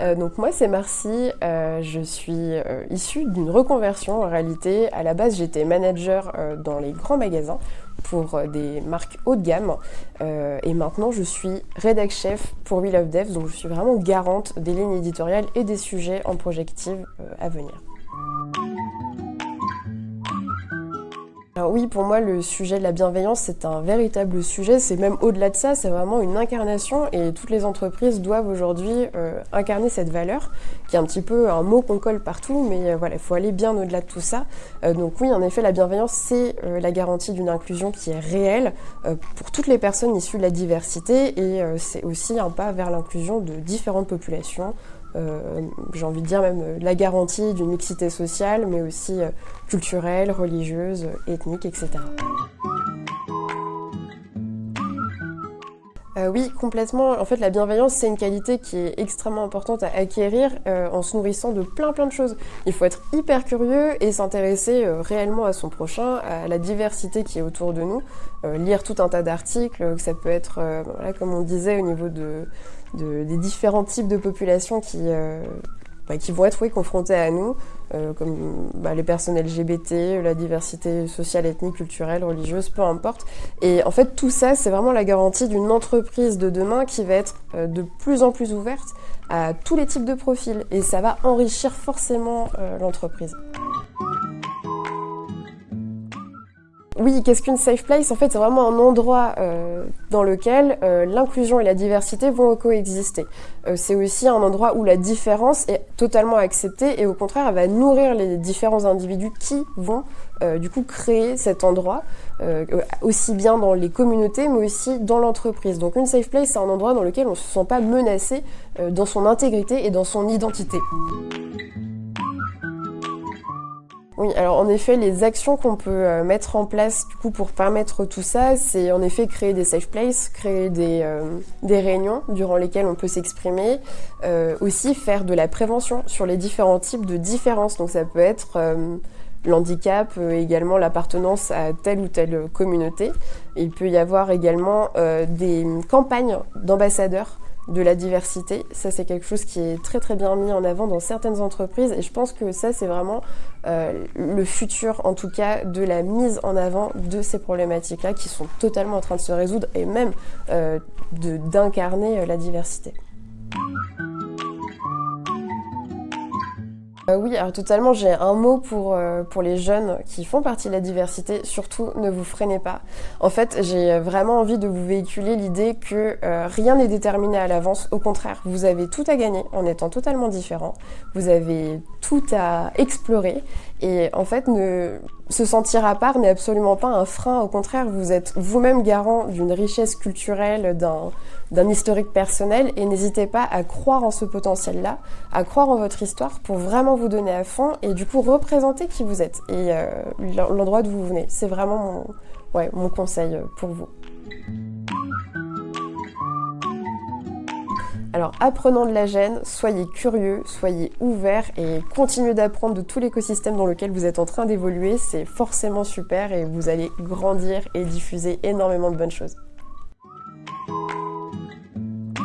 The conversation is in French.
Euh, donc moi c'est Marcy, euh, je suis euh, issue d'une reconversion en réalité. À la base j'étais manager dans les grands magasins pour des marques haut de gamme et maintenant je suis rédac chef pour We Love Devs donc je suis vraiment garante des lignes éditoriales et des sujets en projective à venir. Alors oui, pour moi, le sujet de la bienveillance, c'est un véritable sujet. C'est même au-delà de ça, c'est vraiment une incarnation et toutes les entreprises doivent aujourd'hui euh, incarner cette valeur, qui est un petit peu un mot qu'on colle partout, mais euh, voilà, il faut aller bien au-delà de tout ça. Euh, donc oui, en effet, la bienveillance, c'est la garantie d'une inclusion qui est réelle pour toutes les personnes issues de la diversité et c'est aussi un pas vers l'inclusion de différentes populations, euh, j'ai envie de dire même euh, la garantie d'une mixité sociale, mais aussi euh, culturelle, religieuse, ethnique, etc. Euh, oui, complètement. En fait, la bienveillance, c'est une qualité qui est extrêmement importante à acquérir euh, en se nourrissant de plein plein de choses. Il faut être hyper curieux et s'intéresser euh, réellement à son prochain, à la diversité qui est autour de nous, lire tout un tas d'articles, que ça peut être, voilà, comme on disait, au niveau de, des différents types de populations qui bah, qui vont être confrontés à nous, euh, comme bah, les personnes LGBT, la diversité sociale, ethnique, culturelle, religieuse, peu importe. Et en fait, tout ça, c'est vraiment la garantie d'une entreprise de demain qui va être euh, de plus en plus ouverte à tous les types de profils. Et ça va enrichir forcément euh, l'entreprise. Oui, qu'est-ce qu'une safe place? En fait, c'est vraiment un endroit euh, dans lequel euh, l'inclusion et la diversité vont coexister. Euh, c'est aussi un endroit où la différence est totalement acceptée et au contraire, elle va nourrir les différents individus qui vont du coup créer cet endroit, aussi bien dans les communautés, mais aussi dans l'entreprise. Donc une safe place, c'est un endroit dans lequel on ne se sent pas menacé dans son intégrité et dans son identité. Oui, alors en effet, les actions qu'on peut euh, mettre en place du coup pour permettre tout ça, c'est en effet créer des safe places, créer des, euh, réunions durant lesquelles on peut s'exprimer, euh, aussi faire de la prévention sur les différents types de différences. Donc ça peut être l'handicap, également l'appartenance à telle ou telle communauté. Il peut y avoir également des campagnes d'ambassadeurs de la diversité. Ça, c'est quelque chose qui est très très bien mis en avant dans certaines entreprises et je pense que ça, c'est vraiment euh, le futur, en tout cas, de la mise en avant de ces problématiques-là qui sont totalement en train de se résoudre et même euh, d'incarner euh, la diversité. Euh, oui, alors totalement, j'ai un mot pour, euh, pour les jeunes qui font partie de la diversité. Surtout, ne vous freinez pas. En fait, j'ai vraiment envie de vous véhiculer l'idée que euh, rien n'est déterminé à l'avance. Au contraire, vous avez tout à gagner en étant totalement différent. Vous avez tout à explorer. Et en fait, ne, se sentir à part n'est absolument pas un frein. Au contraire, vous êtes vous-même garant d'une richesse culturelle, d'un historique personnel. Et n'hésitez pas à croire en ce potentiel-là, à croire en votre histoire pour vraiment vous donner à fond et du coup représenter qui vous êtes et euh, l'endroit d'où vous venez. C'est vraiment mon, mon conseil pour vous. Alors apprenons de la gêne, soyez curieux, soyez ouverts et continuez d'apprendre de tout l'écosystème dans lequel vous êtes en train d'évoluer. C'est forcément super et vous allez grandir et diffuser énormément de bonnes choses.